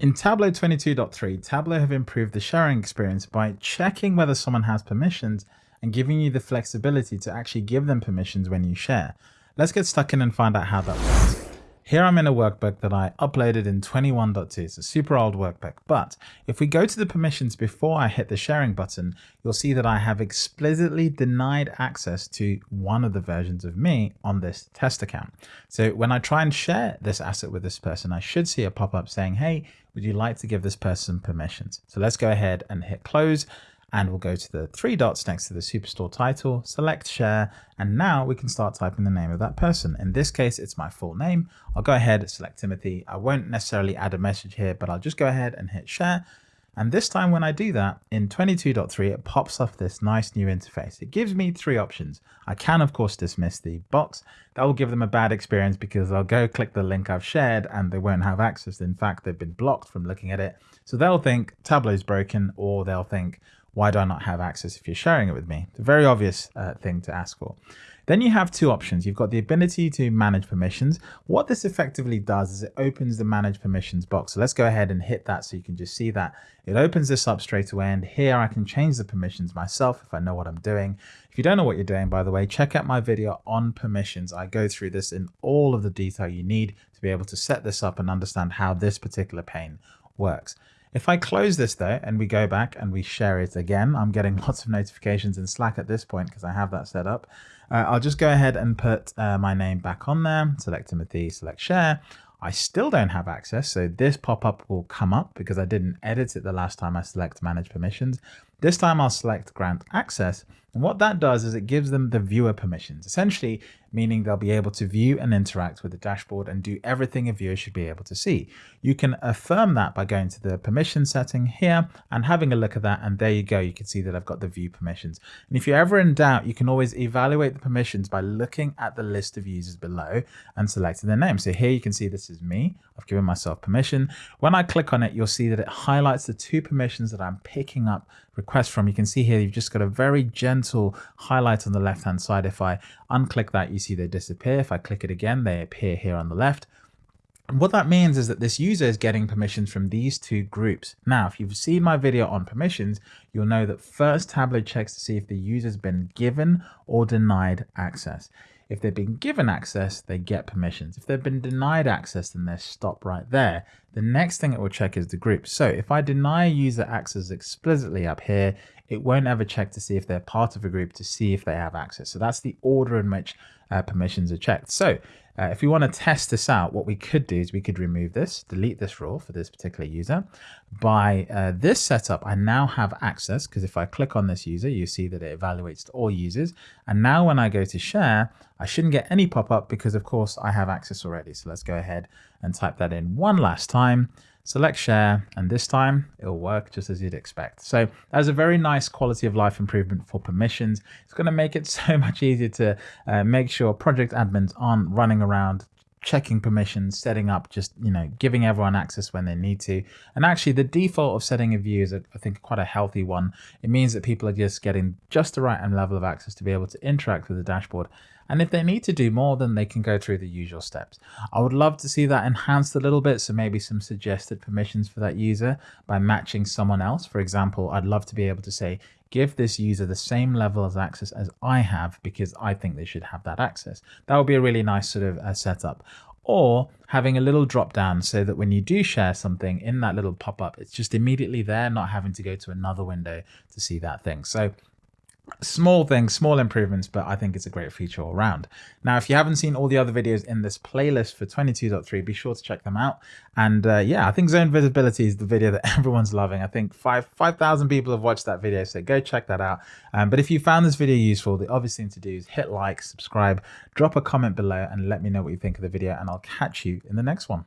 In Tableau 22.3, Tableau have improved the sharing experience by checking whether someone has permissions and giving you the flexibility to actually give them permissions when you share. Let's get stuck in and find out how that works. Here I'm in a workbook that I uploaded in 21.2. It's a super old workbook, but if we go to the permissions before I hit the sharing button, you'll see that I have explicitly denied access to one of the versions of me on this test account. So when I try and share this asset with this person, I should see a pop-up saying, hey, would you like to give this person permissions? So let's go ahead and hit close and we'll go to the three dots next to the Superstore title, select share, and now we can start typing the name of that person. In this case, it's my full name. I'll go ahead, and select Timothy. I won't necessarily add a message here, but I'll just go ahead and hit share. And this time when I do that in 22.3, it pops up this nice new interface. It gives me three options. I can, of course, dismiss the box. That will give them a bad experience because they'll go click the link I've shared and they won't have access. In fact, they've been blocked from looking at it. So they'll think Tableau's broken or they'll think, why do I not have access if you're sharing it with me? It's a very obvious uh, thing to ask for. Then you have two options. You've got the ability to manage permissions. What this effectively does is it opens the manage permissions box. So let's go ahead and hit that so you can just see that. It opens this up straight away and here I can change the permissions myself if I know what I'm doing. If you don't know what you're doing, by the way, check out my video on permissions. I go through this in all of the detail you need to be able to set this up and understand how this particular pane works. If I close this though, and we go back and we share it again, I'm getting lots of notifications in Slack at this point because I have that set up. Uh, I'll just go ahead and put uh, my name back on there, select Timothy, select share. I still don't have access, so this pop-up will come up because I didn't edit it the last time I select manage permissions. This time I'll select grant access. And what that does is it gives them the viewer permissions, essentially meaning they'll be able to view and interact with the dashboard and do everything a viewer should be able to see. You can affirm that by going to the permission setting here and having a look at that. And there you go. You can see that I've got the view permissions. And if you're ever in doubt, you can always evaluate the permissions by looking at the list of users below and selecting their name. So here you can see this is me. I've given myself permission. When I click on it, you'll see that it highlights the two permissions that I'm picking up requests from. You can see here, you've just got a very gentle highlight on the left-hand side. If I unclick that, you see they disappear. If I click it again, they appear here on the left. And what that means is that this user is getting permissions from these two groups. Now, if you've seen my video on permissions, you'll know that first Tableau checks to see if the user's been given or denied access. If they've been given access, they get permissions. If they've been denied access, then they stop right there. The next thing it will check is the group. So if I deny user access explicitly up here, it won't ever check to see if they're part of a group to see if they have access. So that's the order in which uh, permissions are checked. So uh, if we want to test this out, what we could do is we could remove this, delete this rule for this particular user. By uh, this setup, I now have access because if I click on this user, you see that it evaluates to all users. And now when I go to share, I shouldn't get any pop-up because of course I have access already. So let's go ahead and type that in one last time select share, and this time it'll work just as you'd expect. So that's a very nice quality of life improvement for permissions. It's going to make it so much easier to uh, make sure project admins aren't running around checking permissions, setting up just, you know, giving everyone access when they need to. And actually the default of setting a view is, I think, quite a healthy one. It means that people are just getting just the right level of access to be able to interact with the dashboard and if they need to do more, then they can go through the usual steps. I would love to see that enhanced a little bit. So maybe some suggested permissions for that user by matching someone else. For example, I'd love to be able to say, give this user the same level of access as I have because I think they should have that access. That would be a really nice sort of uh, setup or having a little drop down so that when you do share something in that little pop up, it's just immediately there, not having to go to another window to see that thing. So small things, small improvements, but I think it's a great feature all around. Now, if you haven't seen all the other videos in this playlist for 22.3, be sure to check them out. And uh, yeah, I think zone visibility is the video that everyone's loving. I think five 5,000 people have watched that video, so go check that out. Um, but if you found this video useful, the obvious thing to do is hit like, subscribe, drop a comment below, and let me know what you think of the video, and I'll catch you in the next one.